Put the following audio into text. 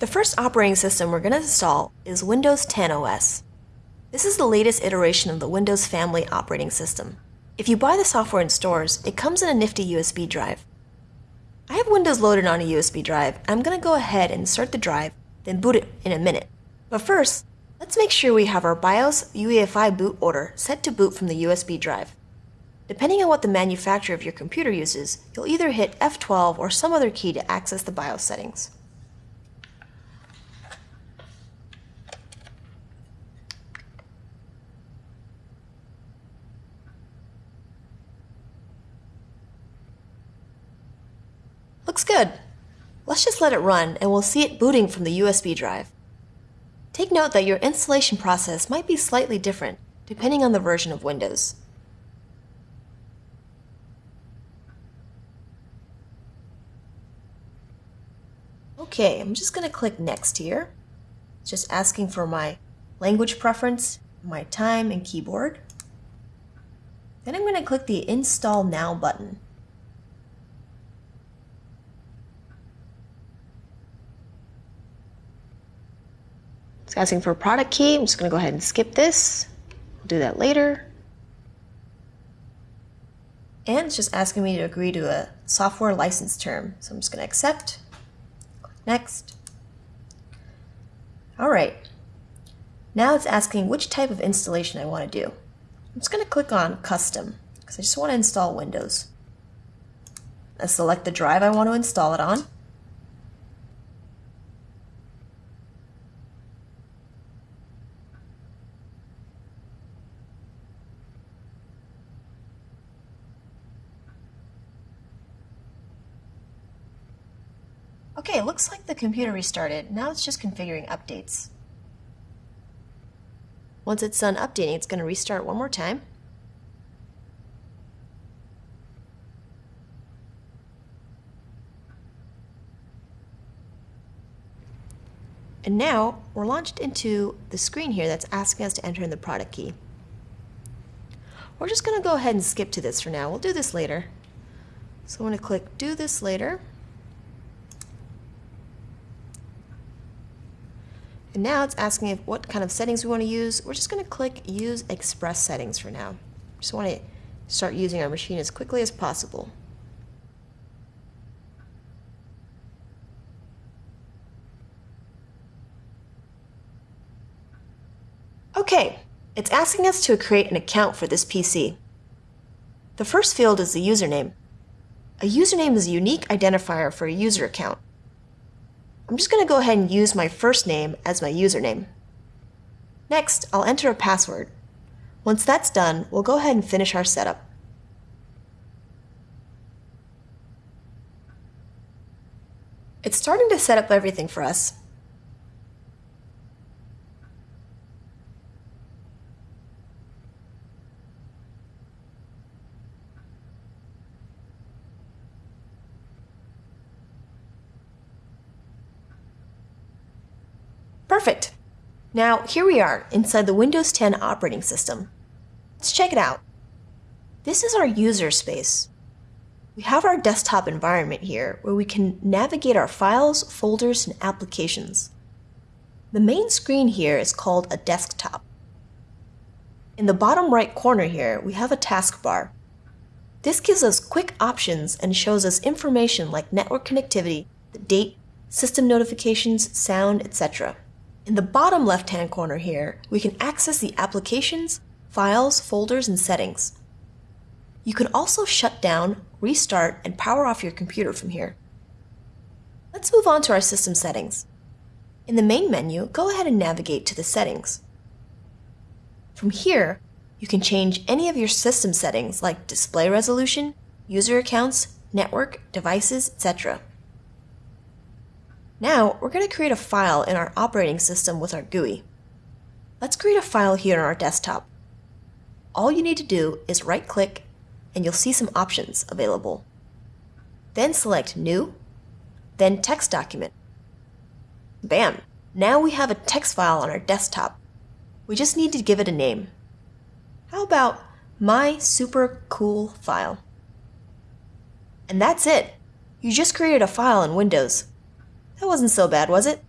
The first operating system we're going to install is Windows 10 OS. This is the latest iteration of the Windows family operating system. If you buy the software in stores, it comes in a nifty USB drive. I have Windows loaded on a USB drive. I'm going to go ahead and insert the drive, then boot it in a minute. But first, let's make sure we have our BIOS UEFI boot order set to boot from the USB drive. Depending on what the manufacturer of your computer uses, you'll either hit F12 or some other key to access the BIOS settings. Looks good. Let's just let it run and we'll see it booting from the USB drive. Take note that your installation process might be slightly different depending on the version of Windows. Okay, I'm just going to click Next here. It's just asking for my language preference, my time and keyboard. Then I'm going to click the Install Now button. It's asking for a product key. I'm just going to go ahead and skip this. I'll do that later. And it's just asking me to agree to a software license term. So I'm just going to accept. Next. All right. Now it's asking which type of installation I want to do. I'm just going to click on Custom because I just want to install Windows. I select the drive I want to install it on. Okay, it looks like the computer restarted. Now it's just configuring updates. Once it's done updating, it's going to restart one more time. And now we're launched into the screen here that's asking us to enter in the product key. We're just going to go ahead and skip to this for now. We'll do this later. So I'm going to click do this later. And now it's asking if what kind of settings we want to use. We're just going to click Use Express Settings for now. Just want to start using our machine as quickly as possible. Okay, it's asking us to create an account for this PC. The first field is the username. A username is a unique identifier for a user account. I'm just going to go ahead and use my first name as my username. Next, I'll enter a password. Once that's done, we'll go ahead and finish our setup. It's starting to set up everything for us. Perfect. Now, here we are inside the Windows 10 operating system. Let's check it out. This is our user space. We have our desktop environment here where we can navigate our files, folders, and applications. The main screen here is called a desktop. In the bottom right corner here, we have a taskbar. This gives us quick options and shows us information like network connectivity, the date, system notifications, sound, etc. In the bottom left-hand corner here, we can access the applications, files, folders, and settings. You can also shut down, restart, and power off your computer from here. Let's move on to our system settings. In the main menu, go ahead and navigate to the settings. From here, you can change any of your system settings like display resolution, user accounts, network, devices, etc. Now, we're going to create a file in our operating system with our GUI. Let's create a file here on our desktop. All you need to do is right-click and you'll see some options available. Then select New, then Text Document. Bam! Now we have a text file on our desktop. We just need to give it a name. How about My Super Cool File? And that's it! You just created a file in Windows. That wasn't so bad, was it?